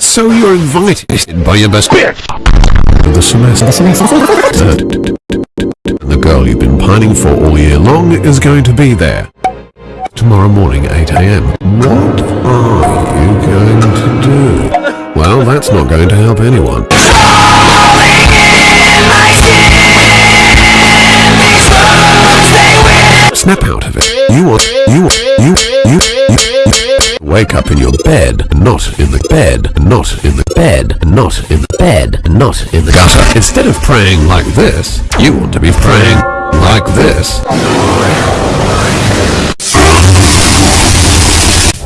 So you're invited by your best friend to the semester. The girl you've been pining for all year long is going to be there. Tomorrow morning, 8am. What are you going to do? Well, that's not going to help anyone. Snap out of it. You want, you want, you. Wake up in your bed, not in the bed, not in the bed, not in the bed, not in the gutter. Instead of praying like this, you want to be praying like this.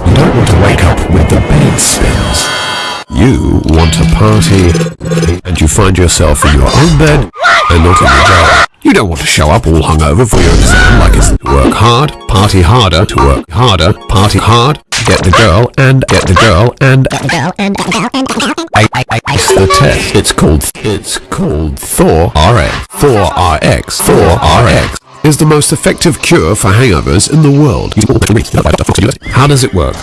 You don't want to wake up with the bed spins. You want to party, and you find yourself in your own bed and not in the jail. You don't want to show up all hungover for your exam like it's work hard, party harder, to work harder, party hard, get the girl, and get the girl, and the girl and the girl and the girl and I, I, I, it's the test. It's called, it's called Thor RX. Thor RX. Thor RX is the most effective cure for hangovers in the world. How does it work?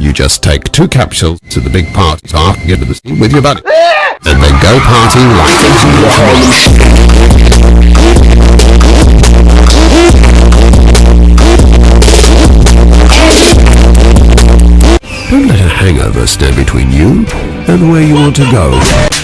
You just take two capsules to the big party after get to the scene with your buddy. And then go party like Don't let a hangover stand between you and where you want to go.